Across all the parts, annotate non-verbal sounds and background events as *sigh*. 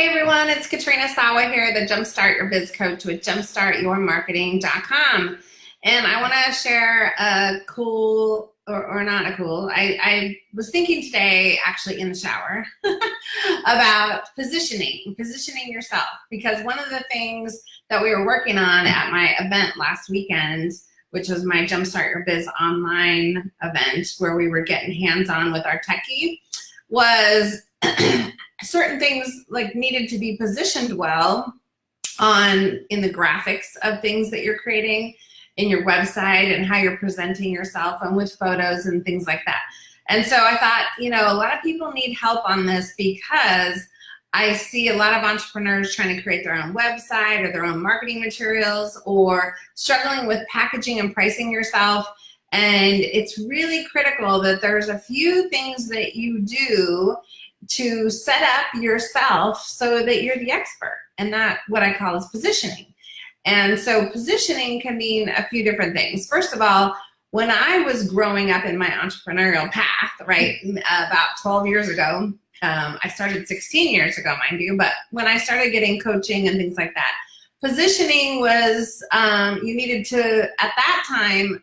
Hey everyone, it's Katrina Sawa here, the Jumpstart Your Biz Coach with jumpstartyourmarketing.com. And I want to share a cool, or, or not a cool, I, I was thinking today, actually in the shower, *laughs* about positioning, positioning yourself. Because one of the things that we were working on at my event last weekend, which was my Jumpstart Your Biz online event, where we were getting hands-on with our techie, was *clears throat* certain things like needed to be positioned well on in the graphics of things that you're creating in your website and how you're presenting yourself and with photos and things like that. And so I thought, you know, a lot of people need help on this because I see a lot of entrepreneurs trying to create their own website or their own marketing materials or struggling with packaging and pricing yourself. And it's really critical that there's a few things that you do to set up yourself so that you're the expert. And that what I call is positioning. And so positioning can mean a few different things. First of all, when I was growing up in my entrepreneurial path, right, about 12 years ago, um, I started 16 years ago, mind you, but when I started getting coaching and things like that, positioning was, um, you needed to, at that time,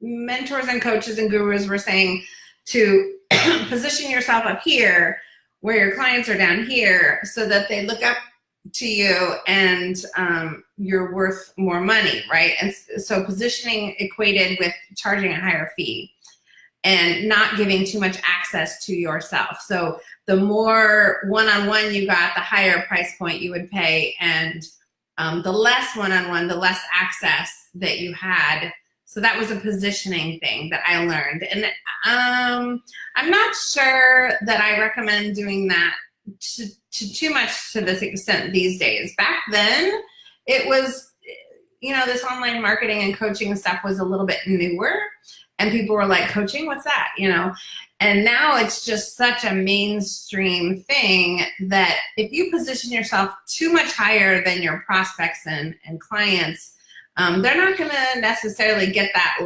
mentors and coaches and gurus were saying to *coughs* position yourself up here where your clients are down here so that they look up to you and um, you're worth more money, right? And so positioning equated with charging a higher fee and not giving too much access to yourself. So the more one-on-one -on -one you got, the higher price point you would pay and um, the less one-on-one, -on -one, the less access that you had so that was a positioning thing that I learned. And um, I'm not sure that I recommend doing that to, to too much to this extent these days. Back then, it was, you know, this online marketing and coaching stuff was a little bit newer. And people were like, coaching, what's that? You know, and now it's just such a mainstream thing that if you position yourself too much higher than your prospects and, and clients, um, they're not going to necessarily get that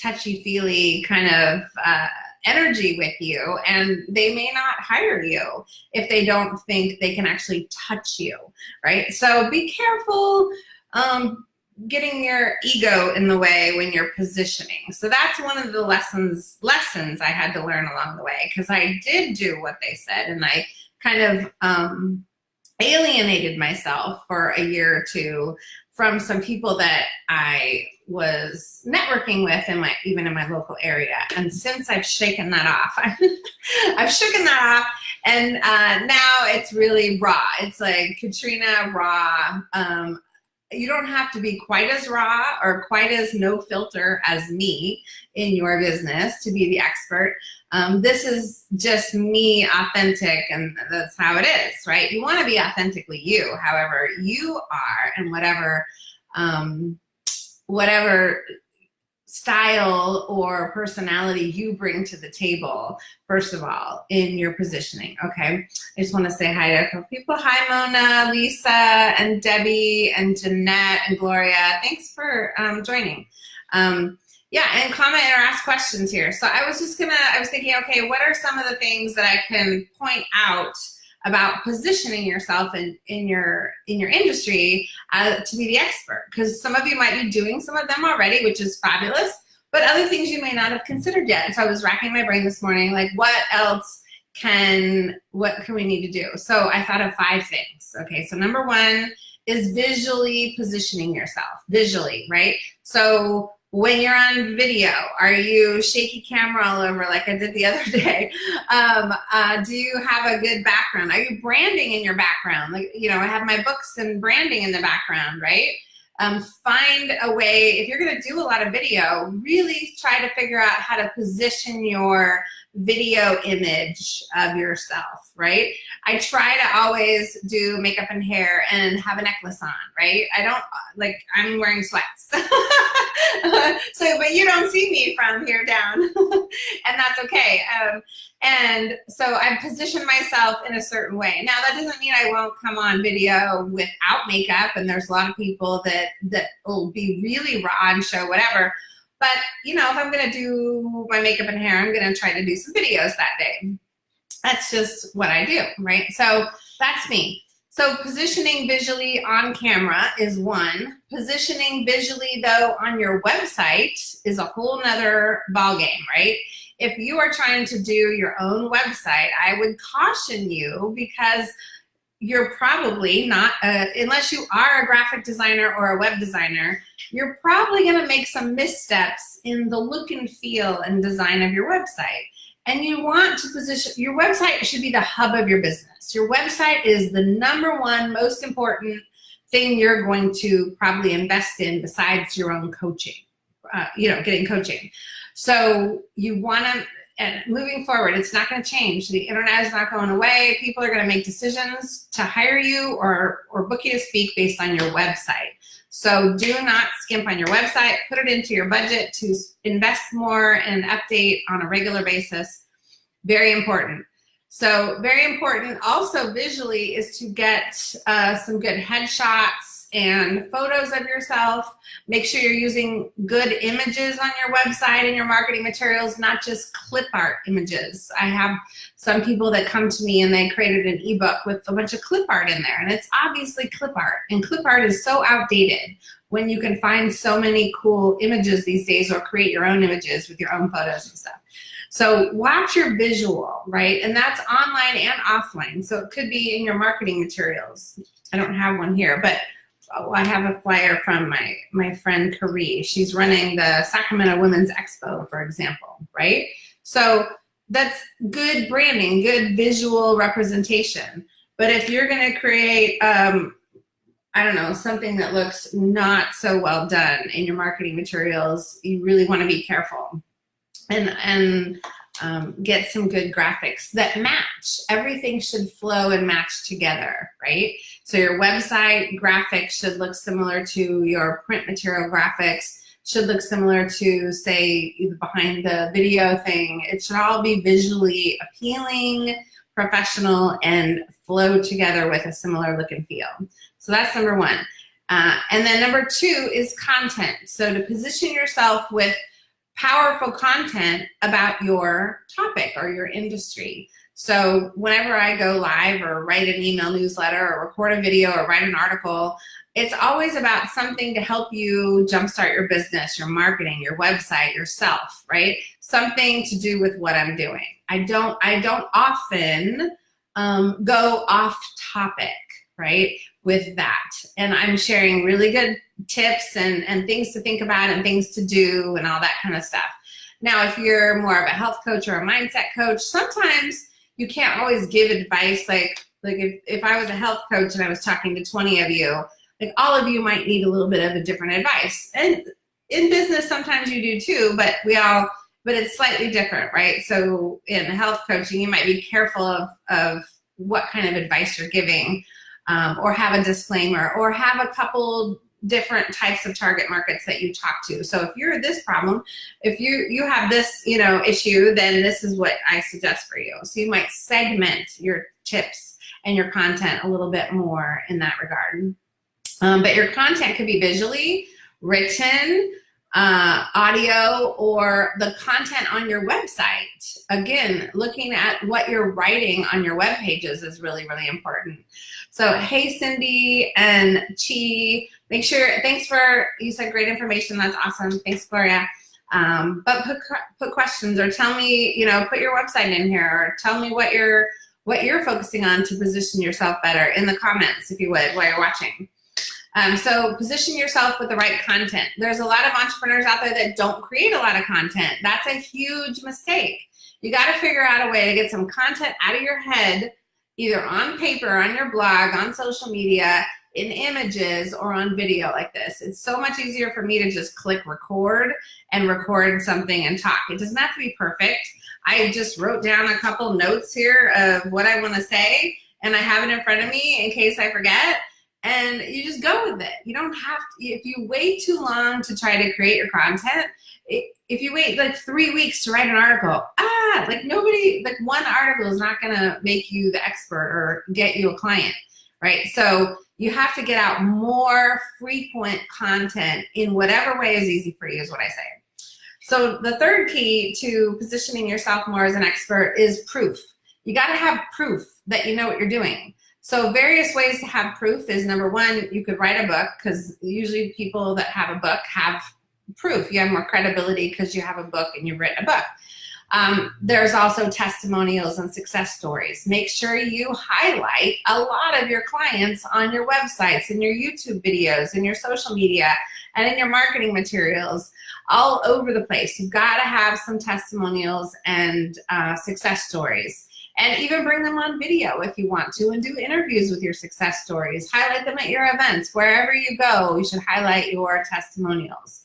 touchy-feely kind of uh, energy with you and they may not hire you if they don't think they can actually touch you, right? So be careful um, getting your ego in the way when you're positioning. So that's one of the lessons lessons I had to learn along the way because I did do what they said and I kind of um, alienated myself for a year or two from some people that I was networking with in my even in my local area. And since I've shaken that off, *laughs* I've shaken that off, and uh, now it's really raw. It's like Katrina raw. Um, you don't have to be quite as raw or quite as no filter as me in your business to be the expert. Um, this is just me authentic and that's how it is, right? You want to be authentically you, however you are and whatever, um, whatever style or personality you bring to the table, first of all, in your positioning, okay? I just want to say hi to a couple people. Hi, Mona, Lisa, and Debbie, and Jeanette, and Gloria. Thanks for um, joining. Um, yeah, and comment or ask questions here. So I was just gonna, I was thinking, okay, what are some of the things that I can point out about positioning yourself in, in your in your industry uh, to be the expert? Because some of you might be doing some of them already, which is fabulous, but other things you may not have considered yet. And so I was racking my brain this morning, like what else can, what can we need to do? So I thought of five things. Okay, so number one is visually positioning yourself, visually, right? So when you're on video, are you shaky camera all over like I did the other *laughs* day? Um, uh, do you have a good background? Are you branding in your background? Like, you know, I have my books and branding in the background, right? Um, find a way, if you're gonna do a lot of video, really try to figure out how to position your video image of yourself, right? I try to always do makeup and hair and have a necklace on, right? I don't, like, I'm wearing sweats. *laughs* *laughs* so, but you don't see me from here down, *laughs* and that's okay. Um, and so I position myself in a certain way. Now that doesn't mean I won't come on video without makeup, and there's a lot of people that, that will be really raw and show whatever, but, you know, if I'm to do my makeup and hair, I'm to try to do some videos that day. That's just what I do, right? So that's me. So positioning visually on camera is one. Positioning visually though on your website is a whole nother ballgame, right? If you are trying to do your own website, I would caution you because you're probably not, uh, unless you are a graphic designer or a web designer, you're probably gonna make some missteps in the look and feel and design of your website. And you want to position, your website should be the hub of your business. Your website is the number one most important thing you're going to probably invest in besides your own coaching, uh, you know, getting coaching. So you want to, and moving forward, it's not going to change. The internet is not going away. People are going to make decisions to hire you or, or book you to speak based on your website. So do not skimp on your website. Put it into your budget to invest more and update on a regular basis. Very important. So very important also visually is to get uh, some good headshots and photos of yourself. Make sure you're using good images on your website and your marketing materials, not just clip art images. I have some people that come to me and they created an ebook with a bunch of clip art in there and it's obviously clip art and clip art is so outdated when you can find so many cool images these days or create your own images with your own photos and stuff. So watch your visual, right? And that's online and offline. So it could be in your marketing materials. I don't have one here, but oh, I have a flyer from my, my friend Carrie. She's running the Sacramento Women's Expo, for example, right? So that's good branding, good visual representation. But if you're gonna create, um, I don't know, something that looks not so well done in your marketing materials, you really wanna be careful and, and um, get some good graphics that match. Everything should flow and match together, right? So your website graphics should look similar to your print material graphics, should look similar to say behind the video thing. It should all be visually appealing, professional, and flow together with a similar look and feel. So that's number one. Uh, and then number two is content. So to position yourself with powerful content about your topic or your industry. So whenever I go live or write an email newsletter or record a video or write an article, it's always about something to help you jumpstart your business, your marketing, your website, yourself, right? Something to do with what I'm doing. I don't, I don't often um, go off topic, right, with that. And I'm sharing really good tips and, and things to think about and things to do and all that kind of stuff. Now, if you're more of a health coach or a mindset coach, sometimes you can't always give advice like, like if, if I was a health coach and I was talking to 20 of you, like all of you might need a little bit of a different advice. And in business, sometimes you do too, but we all, but it's slightly different, right? So in health coaching, you might be careful of, of what kind of advice you're giving um, or have a disclaimer or have a couple different types of target markets that you talk to. So if you're this problem, if you, you have this you know, issue, then this is what I suggest for you. So you might segment your tips and your content a little bit more in that regard. Um, but your content could be visually, written, uh, audio, or the content on your website. Again, looking at what you're writing on your web pages is really, really important. So hey, Cindy and Chi, make sure, thanks for, you said great information, that's awesome. Thanks, Gloria. Um, but put, put questions or tell me, you know, put your website in here or tell me what you're, what you're focusing on to position yourself better in the comments, if you would, while you're watching. Um, so position yourself with the right content. There's a lot of entrepreneurs out there that don't create a lot of content. That's a huge mistake. You got to figure out a way to get some content out of your head either on paper, on your blog, on social media, in images, or on video like this. It's so much easier for me to just click record and record something and talk. It doesn't have to be perfect. I just wrote down a couple notes here of what I want to say, and I have it in front of me in case I forget and you just go with it. You don't have to, if you wait too long to try to create your content, if you wait like three weeks to write an article, ah, like nobody, like one article is not gonna make you the expert or get you a client, right? So you have to get out more frequent content in whatever way is easy for you is what I say. So the third key to positioning yourself more as an expert is proof. You gotta have proof that you know what you're doing. So various ways to have proof is number one, you could write a book because usually people that have a book have proof. You have more credibility because you have a book and you've written a book. Um, there's also testimonials and success stories. Make sure you highlight a lot of your clients on your websites and your YouTube videos and your social media and in your marketing materials all over the place. You've got to have some testimonials and uh, success stories and even bring them on video if you want to and do interviews with your success stories. Highlight them at your events. Wherever you go, you should highlight your testimonials.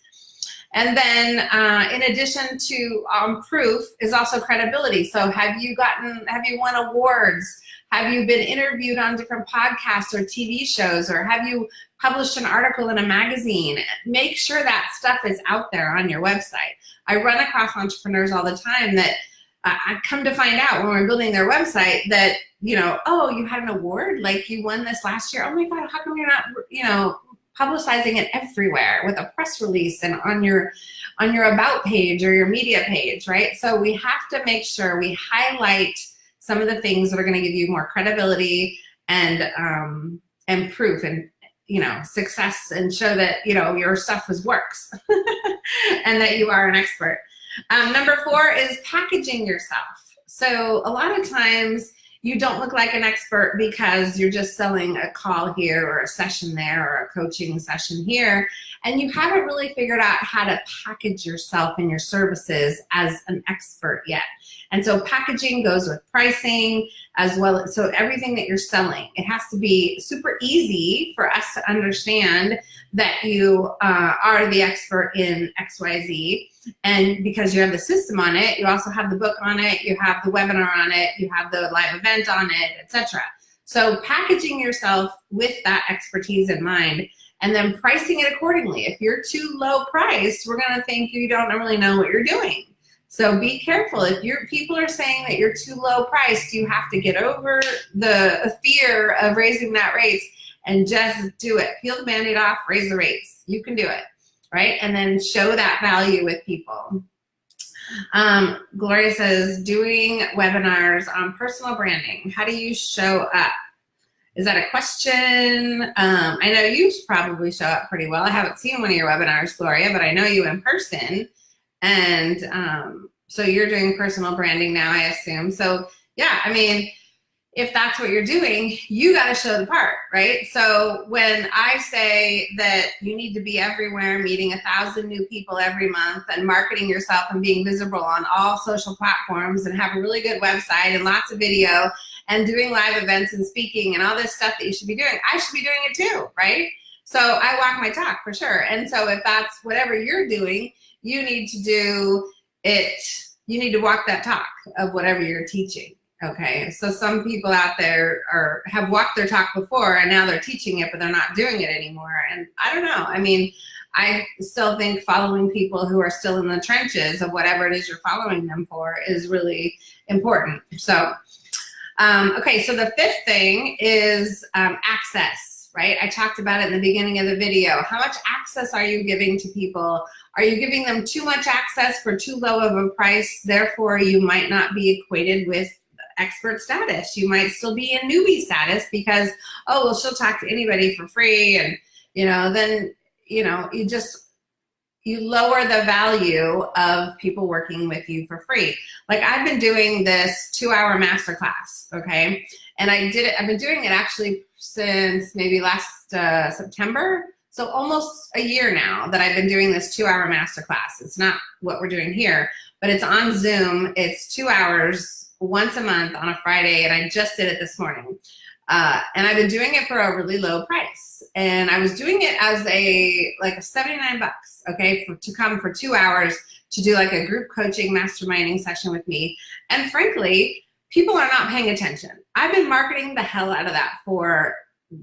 And then uh, in addition to um, proof is also credibility. So have you gotten, have you won awards? Have you been interviewed on different podcasts or TV shows? Or have you published an article in a magazine? Make sure that stuff is out there on your website. I run across entrepreneurs all the time that I come to find out when we're building their website that, you know, oh, you had an award, like you won this last year. Oh my God, how come you're not, you know, publicizing it everywhere with a press release and on your on your about page or your media page, right? So we have to make sure we highlight some of the things that are going to give you more credibility and um, and proof and you know success and show that you know your stuff is works *laughs* and that you are an expert. Um, number four is packaging yourself. So a lot of times you don't look like an expert because you're just selling a call here or a session there or a coaching session here and you haven't really figured out how to package yourself and your services as an expert yet. And so packaging goes with pricing as well. So everything that you're selling, it has to be super easy for us to understand that you uh, are the expert in XYZ. And because you have the system on it, you also have the book on it, you have the webinar on it, you have the live event on it, etc. So packaging yourself with that expertise in mind and then pricing it accordingly. If you're too low priced, we're gonna think you don't really know what you're doing. So be careful. If your people are saying that you're too low priced, you have to get over the fear of raising that rates and just do it. Peel the band-aid off, raise the rates. You can do it, right? And then show that value with people. Um, Gloria says, doing webinars on personal branding. How do you show up? Is that a question? Um, I know you probably show up pretty well. I haven't seen one of your webinars, Gloria, but I know you in person. And um, so you're doing personal branding now, I assume. So yeah, I mean, if that's what you're doing, you got to show the part, right? So when I say that you need to be everywhere, meeting a thousand new people every month and marketing yourself and being visible on all social platforms and have a really good website and lots of video and doing live events and speaking and all this stuff that you should be doing, I should be doing it too, right? So I walk my talk for sure. And so if that's whatever you're doing, you need to do it, you need to walk that talk of whatever you're teaching. Okay, so some people out there are have walked their talk before and now they're teaching it, but they're not doing it anymore. And I don't know. I mean, I still think following people who are still in the trenches of whatever it is you're following them for is really important. So um, okay, so the fifth thing is um, access, right? I talked about it in the beginning of the video. How much access are you giving to people? Are you giving them too much access for too low of a price? Therefore, you might not be equated with expert status. You might still be in newbie status because, oh, well, she'll talk to anybody for free. And, you know, then, you know, you just you lower the value of people working with you for free. Like I've been doing this two hour masterclass, okay? And I did it, I've been doing it actually since maybe last uh, September. So almost a year now that I've been doing this two hour masterclass. It's not what we're doing here, but it's on Zoom. It's two hours once a month on a Friday and I just did it this morning. Uh, and I've been doing it for a really low price. And I was doing it as a, like a 79 bucks, okay, for, to come for two hours to do like a group coaching masterminding session with me. And frankly, people are not paying attention. I've been marketing the hell out of that for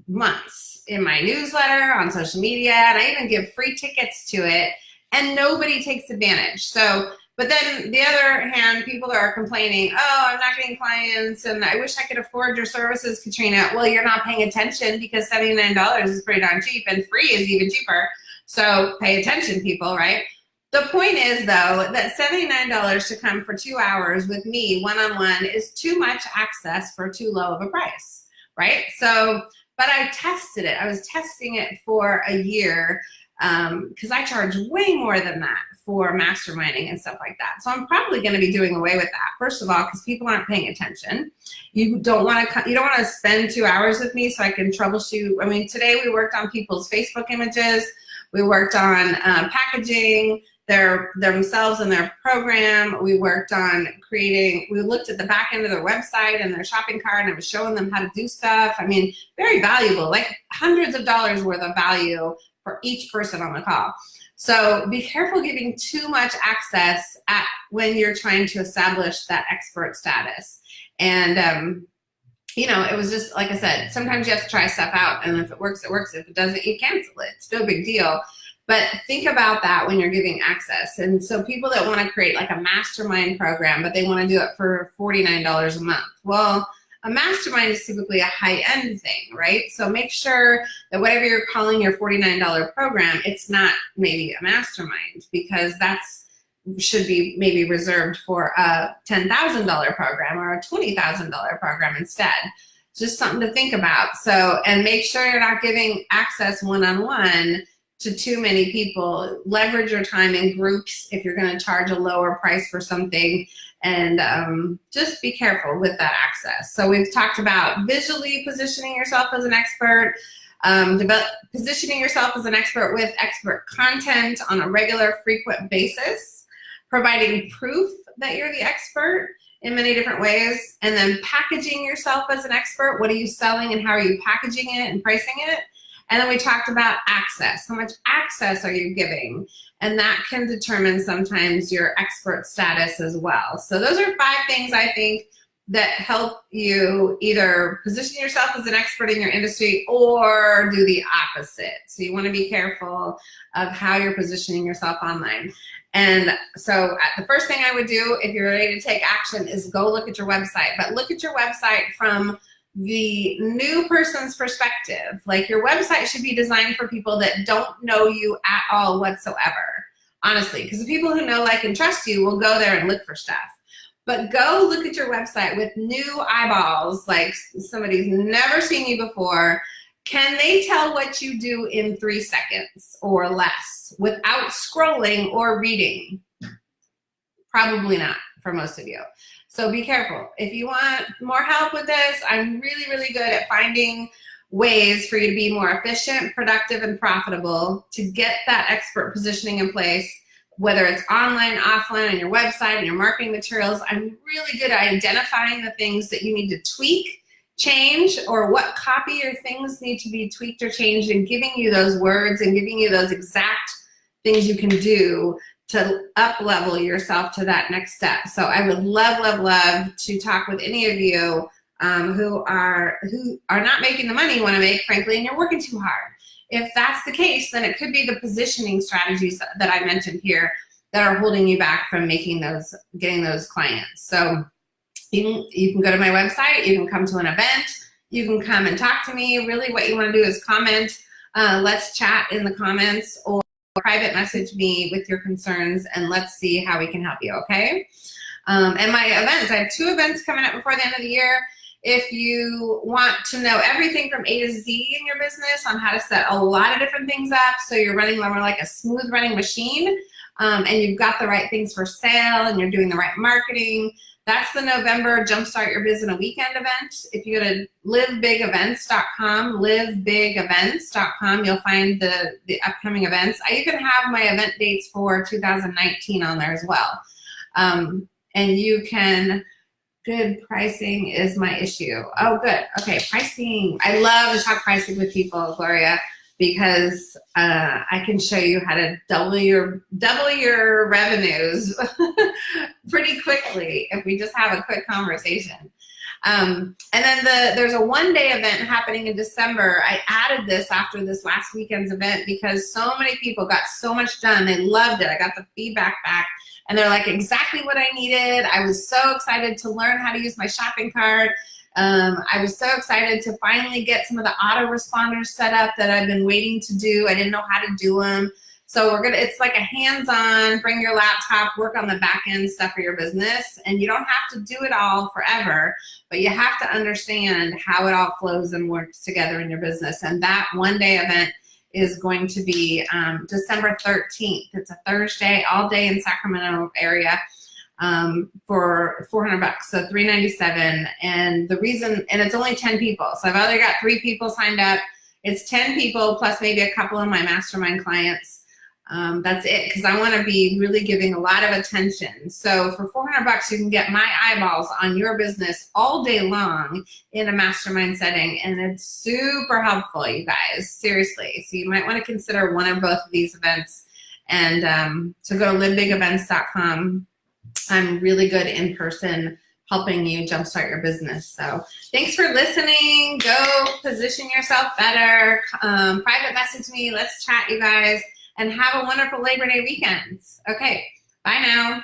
months in my newsletter, on social media, and I even give free tickets to it and nobody takes advantage. So but then the other hand, people are complaining, oh, I'm not getting clients and I wish I could afford your services, Katrina. Well, you're not paying attention because $79 is pretty darn cheap and free is even cheaper. So pay attention, people, right? The point is, though, that $79 to come for two hours with me one-on-one -on -one is too much access for too low of a price. right? So, but I tested it. I was testing it for a year because um, I charge way more than that for masterminding and stuff like that. So I'm probably going to be doing away with that. First of all, because people aren't paying attention. You don't want to you don't want to spend two hours with me so I can troubleshoot. I mean, today we worked on people's Facebook images. We worked on uh, packaging their themselves and their program. We worked on creating, we looked at the back end of their website and their shopping cart and I was showing them how to do stuff. I mean, very valuable, like hundreds of dollars worth of value for each person on the call. So be careful giving too much access at when you're trying to establish that expert status. And um, you know, it was just like I said, sometimes you have to try stuff out and if it works, it works. If it doesn't, you cancel it. It's no big deal. But think about that when you're giving access. And so people that want to create like a mastermind program, but they want to do it for $49 a month. Well, a mastermind is typically a high-end thing, right? So make sure that whatever you're calling your $49 program, it's not maybe a mastermind because that's should be maybe reserved for a $10,000 program or a $20,000 program instead. Just something to think about. So, and make sure you're not giving access one-on-one -on -one to too many people. Leverage your time in groups if you're going to charge a lower price for something and um, just be careful with that access. So we've talked about visually positioning yourself as an expert, um, positioning yourself as an expert with expert content on a regular, frequent basis, providing proof that you're the expert in many different ways, and then packaging yourself as an expert. What are you selling and how are you packaging it and pricing it? And then we talked about access. How much access are you giving? And that can determine sometimes your expert status as well. So those are five things I think that help you either position yourself as an expert in your industry or do the opposite. So you want to be careful of how you're positioning yourself online. And so uh, the first thing I would do if you're ready to take action is go look at your website. But look at your website from the new person's perspective. Like your website should be designed for people that don't know you at all whatsoever, honestly, because the people who know, like, and trust you will go there and look for stuff. But go look at your website with new eyeballs, like somebody's never seen you before. Can they tell what you do in three seconds or less without scrolling or reading? Probably not for most of you. So be careful. If you want more help with this, I'm really, really good at finding ways for you to be more efficient, productive, and profitable to get that expert positioning in place, whether it's online, offline, on your website, and your marketing materials. I'm really good at identifying the things that you need to tweak, change, or what copy or things need to be tweaked or changed and giving you those words and giving you those exact things you can do to up level yourself to that next step. So I would love, love, love to talk with any of you um, who are who are not making the money you want to make, frankly, and you're working too hard. If that's the case, then it could be the positioning strategies that I mentioned here that are holding you back from making those, getting those clients. So you can, you can go to my website, you can come to an event, you can come and talk to me. Really what you want to do is comment, uh, let's chat in the comments or private message me with your concerns and let's see how we can help you, okay? Um, and my events, I have two events coming up before the end of the year. If you want to know everything from A to Z in your business on how to set a lot of different things up so you're running more like a smooth running machine um, and you've got the right things for sale and you're doing the right marketing, that's the November Jumpstart Your Biz in a Weekend event. If you go to livebigevents.com, livebigevents.com, you'll find the, the upcoming events. I even have my event dates for 2019 on there as well. Um, and you can, good pricing is my issue. Oh, good. Okay, pricing. I love to talk pricing with people, Gloria because uh, I can show you how to double your double your revenues *laughs* pretty quickly if we just have a quick conversation. Um, and then the, there's a one-day event happening in December. I added this after this last weekend's event because so many people got so much done. They loved it. I got the feedback back and they're like exactly what I needed. I was so excited to learn how to use my shopping cart. Um, I was so excited to finally get some of the autoresponders set up that I've been waiting to do. I didn't know how to do them. So we're gonna, it's like a hands-on, bring your laptop, work on the back end stuff for your business. And you don't have to do it all forever, but you have to understand how it all flows and works together in your business. And that one day event is going to be um, December 13th. It's a Thursday, all day in Sacramento area um, for 400 bucks, so 397. And the reason, and it's only 10 people. So I've already got three people signed up. It's 10 people plus maybe a couple of my mastermind clients. Um, that's it, because I want to be really giving a lot of attention. So for 400 bucks, you can get my eyeballs on your business all day long in a mastermind setting, and it's super helpful, you guys, seriously. So you might want to consider one or both of these events. And um, so go to livebigevents.com I'm really good in person helping you jumpstart your business. So thanks for listening. Go position yourself better. Um, private message me. Let's chat, you guys. And have a wonderful Labor Day weekend. Okay, bye now.